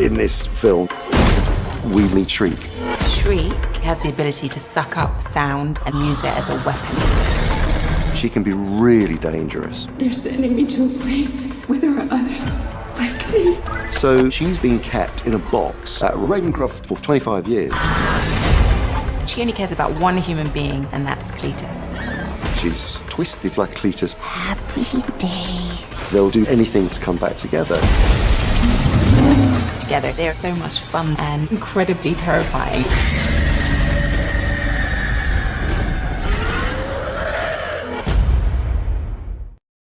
In this film, we meet Shriek. Shriek has the ability to suck up sound and use it as a weapon. She can be really dangerous. They're sending me to a place where there are others like me. So she's been kept in a box at Ravencroft for 25 years. She only cares about one human being, and that's Cletus. She's twisted like Cletus. Happy days. They'll do anything to come back together. Together, they're so much fun and incredibly terrifying.